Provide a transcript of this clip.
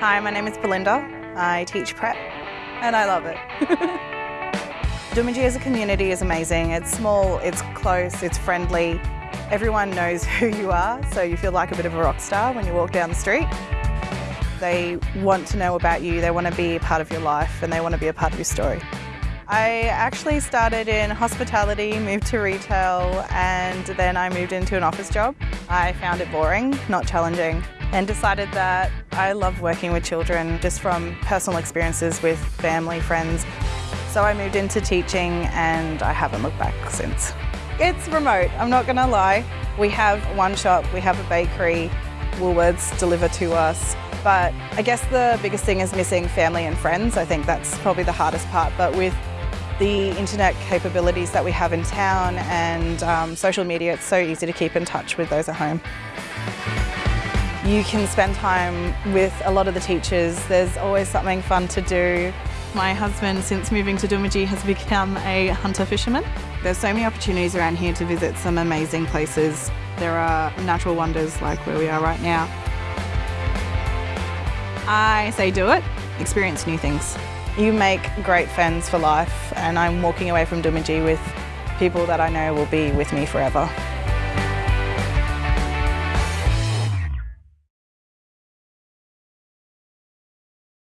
Hi, my name is Belinda. I teach prep and I love it. Doomadgee as a community is amazing. It's small, it's close, it's friendly. Everyone knows who you are, so you feel like a bit of a rock star when you walk down the street. They want to know about you, they want to be a part of your life and they want to be a part of your story. I actually started in hospitality, moved to retail, and then I moved into an office job. I found it boring, not challenging, and decided that I love working with children just from personal experiences with family, friends. So I moved into teaching and I haven't looked back since. It's remote, I'm not gonna lie. We have one shop, we have a bakery, Woolworths deliver to us, but I guess the biggest thing is missing family and friends. I think that's probably the hardest part, but with the internet capabilities that we have in town and um, social media, it's so easy to keep in touch with those at home. You can spend time with a lot of the teachers. There's always something fun to do. My husband, since moving to Doomadgee, has become a hunter fisherman. There's so many opportunities around here to visit some amazing places. There are natural wonders like where we are right now. I say do it, experience new things. You make great friends for life and I'm walking away from Doomadgee with people that I know will be with me forever.